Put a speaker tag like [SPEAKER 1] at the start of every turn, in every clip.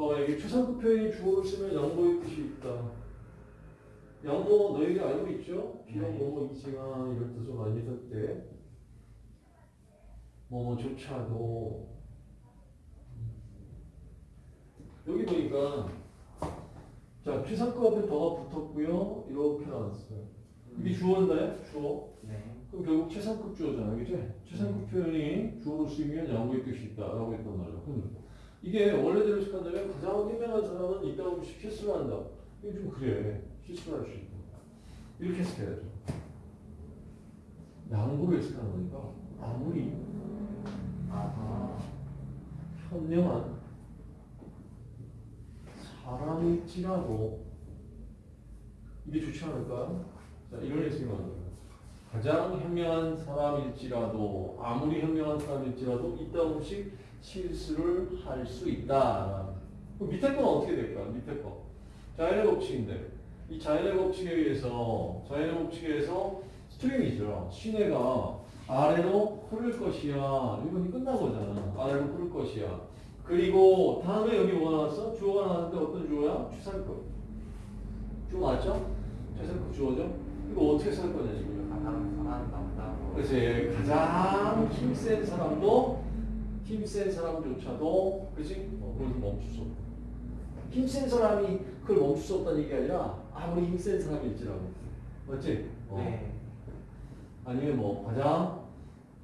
[SPEAKER 1] 어, 여기 최상급 표현이 주어를 쓰면 양보의 뜻이 있다. 양보 너희가 알고 있죠? 비록
[SPEAKER 2] 네.
[SPEAKER 1] 뭐뭐 이지만 이런 뜻을 많이 쓸 때. 뭐뭐조차도. 여기 보니까 자 최상급 앞에 더가 붙었고요. 이렇게 나왔어요. 이게 주어인가요? 주어.
[SPEAKER 2] 네.
[SPEAKER 1] 그럼 결국 최상급 주어잖아, 그지? 최상급 표현이 주어로 쓰이면 양보의 뜻이 있다 라고 했단 말이야. 이게 원래대로 해석한다면 가장 현명한 사람은 이따가 실수를 한다. 이게 좀 그래. 실수를 할 수 있다. 이렇게 해석해야죠. 양보를 해석하는 거니까 아무리
[SPEAKER 2] 아하.
[SPEAKER 1] 현명한 사람일지라도 이게 좋지 않을까? 자, 이런 해석이 맞는. 가장 현명한 사람일지라도 아무리 현명한 사람일지라도 이따 없이 실수를 할 수 있다. 밑에 건 어떻게 될까? 밑에 거. 자연의 법칙인데 이 자연의 법칙에 의해서 자연의 법칙에 의해서 스트림이죠. 시내가 아래로 흐를 것이야. 이건이 끝난 거잖아. 아래로 흐를 것이야. 그리고 다음에 여기 뭐가 나왔어? 주어가 나왔는데 어떤 주어야? 추상급. 주어 맞죠? 최상급 주어죠? 이거 어떻게 살 거냐 지금.
[SPEAKER 2] 가장 살아남다고.
[SPEAKER 1] 그렇지. 가장 힘센 사람도 힘센 사람조차도 그렇지? 어, 거기서 멈출 수 없다. 힘센 사람이 그걸 멈출 수 없다는 얘기 아니라 아무리 힘센 사람일지라도. 맞지? 어.
[SPEAKER 2] 네.
[SPEAKER 1] 아니면 뭐 가장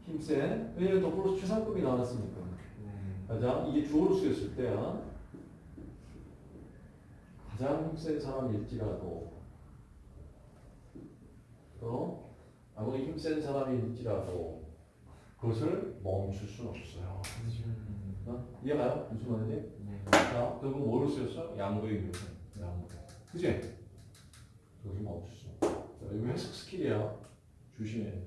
[SPEAKER 1] 힘센 왜냐면 더 플러스 최상급이 나왔으니까.
[SPEAKER 2] 네.
[SPEAKER 1] 가장 이게 주어로 쓰였을 때야 가장 힘센 사람일지라도 또 아무리 힘센 사람일지라도 그것을 멈출 수는 없어요.
[SPEAKER 2] 음.
[SPEAKER 1] 어? 이해가요? 무슨 말인지?
[SPEAKER 2] 네.
[SPEAKER 1] 자, 결국 뭐로 쓰였어? 양보의 묘사. 양보. 그지? 그것을 멈출 수 없어. 자, 이거 해석 스킬이야. 조심해.